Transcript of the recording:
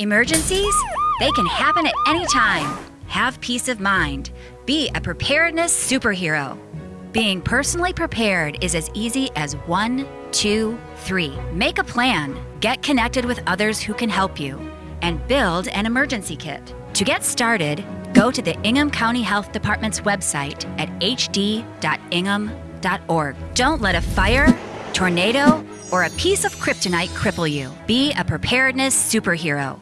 Emergencies? They can happen at any time. Have peace of mind. Be a preparedness superhero. Being personally prepared is as easy as one, two, three. Make a plan, get connected with others who can help you, and build an emergency kit. To get started, go to the Ingham County Health Department's website at hd.ingham.org. Don't let a fire, tornado, or a piece of kryptonite cripple you. Be a preparedness superhero.